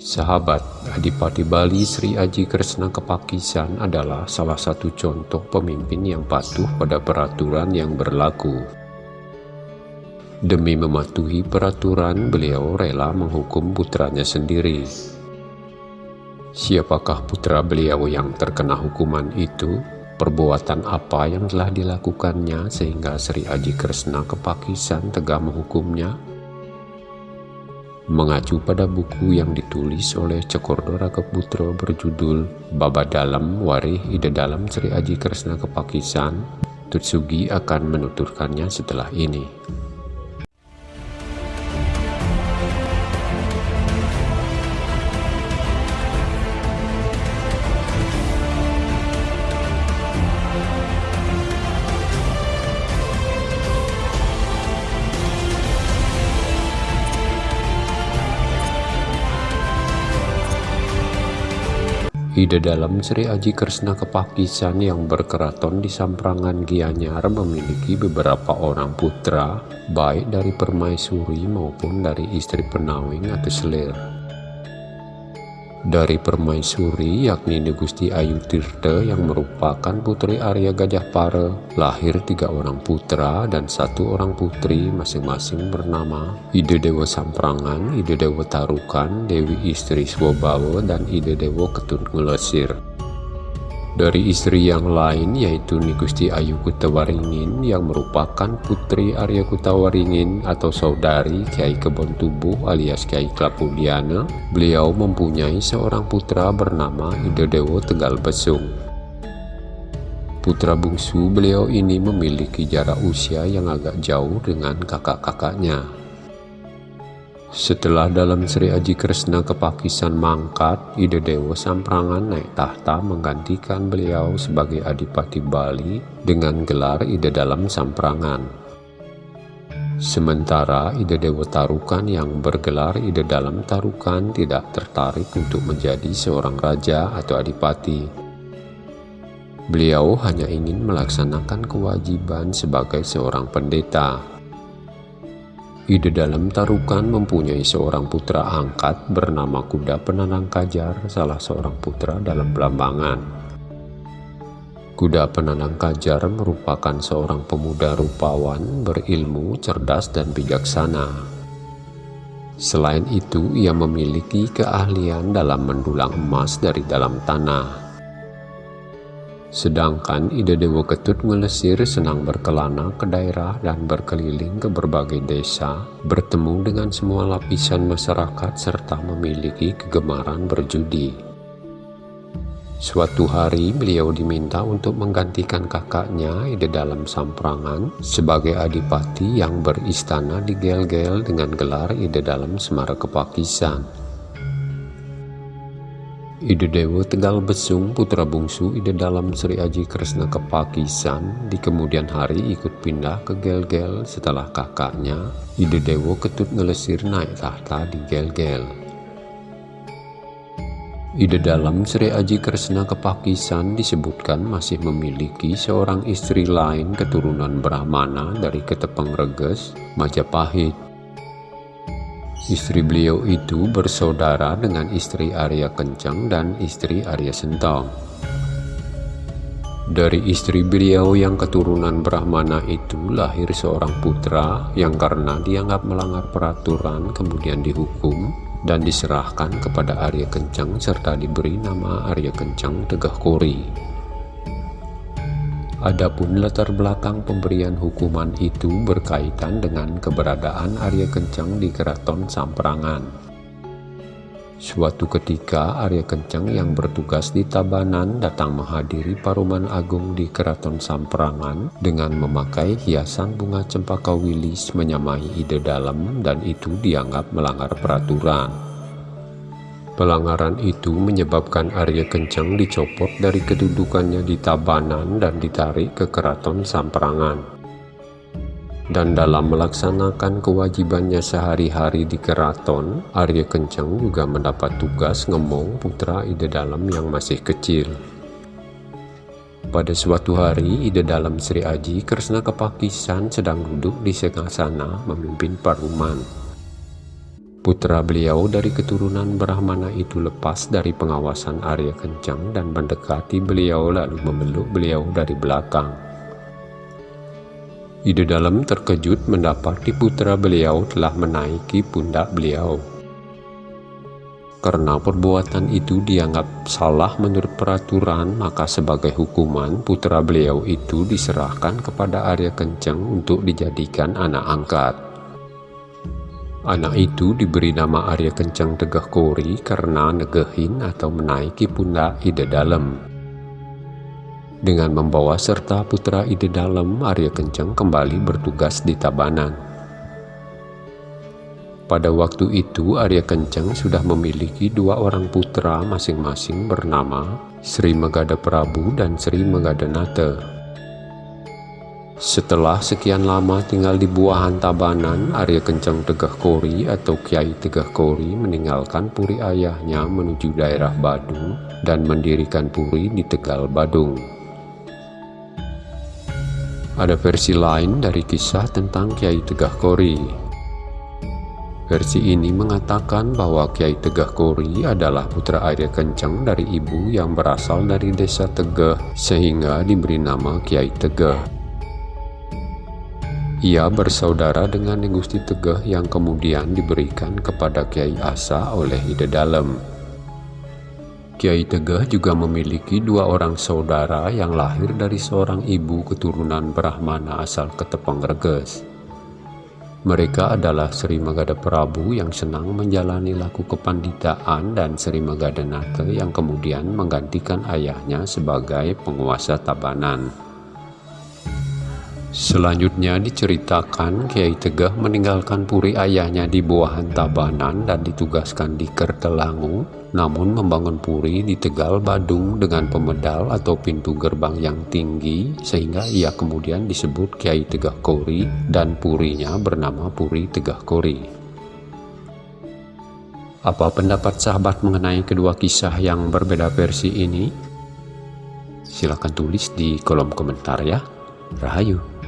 Sahabat, Adipati Bali Sri Aji Kresna Kepakisan adalah salah satu contoh pemimpin yang patuh pada peraturan yang berlaku. Demi mematuhi peraturan, beliau rela menghukum putranya sendiri. Siapakah putra beliau yang terkena hukuman itu? Perbuatan apa yang telah dilakukannya sehingga Sri Aji Kresna Kepakisan tegak menghukumnya? Mengacu pada buku yang ditulis oleh Cekordo Rakeputro berjudul Baba Dalam Warih Ide Dalam Sri Aji Kresna Kepakisan, Tutsugi akan menuturkannya setelah ini. Ide dalam Sri Aji Kresna Kepakisan yang berkeraton di Samprangan Gianyar memiliki beberapa orang putra, baik dari permaisuri maupun dari istri penawing atau selir dari permaisuri yakni Gusti Ayu Tirte yang merupakan putri Arya Gajah Pare lahir tiga orang putra dan satu orang putri masing-masing bernama Ide Dewa Samprangan, Ide Dewa Tarukan, Dewi Istri Swobawa dan Ide Dewa Ketut Ngelesir dari istri yang lain yaitu Nigusti Ayu Kutawaringin yang merupakan putri Arya Kutawaringin atau saudari Kiai Kebon Tubuh alias Kiai Klapudiana. Beliau mempunyai seorang putra bernama Idedewo Tegal Besung. Putra bungsu beliau ini memiliki jarak usia yang agak jauh dengan kakak-kakaknya. Setelah dalam Sri Aji Kresna kepakisan mangkat, Ide Dewa Samprangan naik tahta menggantikan beliau sebagai Adipati Bali dengan gelar Ide Dalam Samprangan. Sementara Ide Dewa Tarukan yang bergelar Ide Dalam Tarukan tidak tertarik untuk menjadi seorang raja atau adipati. Beliau hanya ingin melaksanakan kewajiban sebagai seorang pendeta Ide dalam tarukan mempunyai seorang putra angkat bernama Kuda Penanang Kajar, salah seorang putra dalam Belambangan. Kuda Penanang Kajar merupakan seorang pemuda rupawan, berilmu, cerdas, dan bijaksana. Selain itu, ia memiliki keahlian dalam mendulang emas dari dalam tanah. Sedangkan Ide Dewa Ketut Ngelesir senang berkelana ke daerah dan berkeliling ke berbagai desa, bertemu dengan semua lapisan masyarakat serta memiliki kegemaran berjudi. Suatu hari beliau diminta untuk menggantikan kakaknya Ide Dalam Samprangan sebagai adipati yang beristana di Gel-Gel dengan gelar Ide Dalam Semara Kepakisan. Ide Dewa Tegal Besung, putra bungsu Ide Dalam Sri Aji Kresna Kepakisan, di kemudian hari ikut pindah ke Gel-Gel setelah kakaknya, Ide Dewa Ketut Ngelesir naik tahta di Gel-Gel. Ide Dalam Sri Aji Kresna Kepakisan disebutkan masih memiliki seorang istri lain keturunan Brahmana dari Ketepeng Reges, Majapahit, Istri beliau itu bersaudara dengan istri Arya Kencang dan istri Arya Sentong. Dari istri beliau yang keturunan Brahmana itu lahir seorang putra yang karena dianggap melanggar peraturan kemudian dihukum dan diserahkan kepada Arya Kencang serta diberi nama Arya Kencang Tegah Kori. Adapun latar belakang pemberian hukuman itu berkaitan dengan keberadaan Arya Kencang di Keraton Samprangan. Suatu ketika Arya Kencang yang bertugas di Tabanan datang menghadiri Paruman Agung di Keraton Samprangan dengan memakai hiasan bunga cempaka wilis menyamai ide dalam dan itu dianggap melanggar peraturan. Pelanggaran itu menyebabkan Arya Kencang dicopot dari kedudukannya di Tabanan dan ditarik ke Keraton Samprangan. Dan dalam melaksanakan kewajibannya sehari-hari di keraton, Arya Kencang juga mendapat tugas ngemong putra Ide Dalam yang masih kecil. Pada suatu hari, Ide Dalam Sri Aji Kresna Kepakisan sedang duduk di sana memimpin paruman. Putra beliau dari keturunan Brahmana itu lepas dari pengawasan Arya Kencang dan mendekati beliau lalu memeluk beliau dari belakang. Ide dalam terkejut mendapati putra beliau telah menaiki pundak beliau. Karena perbuatan itu dianggap salah menurut peraturan, maka sebagai hukuman putra beliau itu diserahkan kepada Arya Kencang untuk dijadikan anak angkat. Anak itu diberi nama Arya Kencang Tegah Kori karena negehin atau menaiki pundak Ide Dalem. Dengan membawa serta putra Ide Dalem, Arya Kencang kembali bertugas di Tabanan. Pada waktu itu Arya Kencang sudah memiliki dua orang putra masing-masing bernama Sri Megada Prabu dan Sri Megada Nata. Setelah sekian lama tinggal di buahan Tabanan, Arya Kencang Tegah Kori atau Kiai Tegah Kori meninggalkan puri ayahnya menuju daerah Badung dan mendirikan puri di Tegal Badung. Ada versi lain dari kisah tentang Kiai Tegah Kori. Versi ini mengatakan bahwa Kiai Tegah Kori adalah putra Arya Kencang dari ibu yang berasal dari desa Tegah sehingga diberi nama Kiai Tegah. Ia bersaudara dengan Gusti Tegeh yang kemudian diberikan kepada Kiai Asa oleh Ide Dalem. Kiai Tegeh juga memiliki dua orang saudara yang lahir dari seorang ibu keturunan Brahmana asal Ketepang Reges. Mereka adalah Sri Magada Prabu yang senang menjalani laku kepanditaan dan Sri Magada Nate yang kemudian menggantikan ayahnya sebagai penguasa Tabanan. Selanjutnya diceritakan Kiai Tegah meninggalkan puri ayahnya di Buahan Tabanan dan ditugaskan di Kertelangu, namun membangun puri di Tegal Badung dengan pemedal atau pintu gerbang yang tinggi sehingga ia kemudian disebut Kiai Tegah Kori dan purinya bernama Puri Tegah Kori. Apa pendapat sahabat mengenai kedua kisah yang berbeda versi ini? Silahkan tulis di kolom komentar ya. Rahayu.